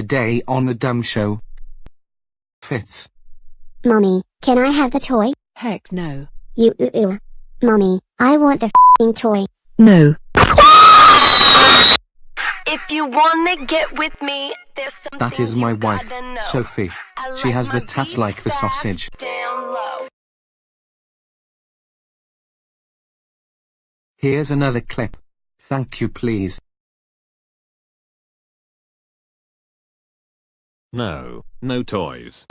Today on the Dumb Show. Fits. Mommy, can I have the toy? Heck no. You ooh ooh. Mommy, I want the fing toy. No. If you wanna get with me, there's some That is my you wife. Sophie. I She like has the tats like the sausage. Down low. Here's another clip. Thank you please. No, no toys.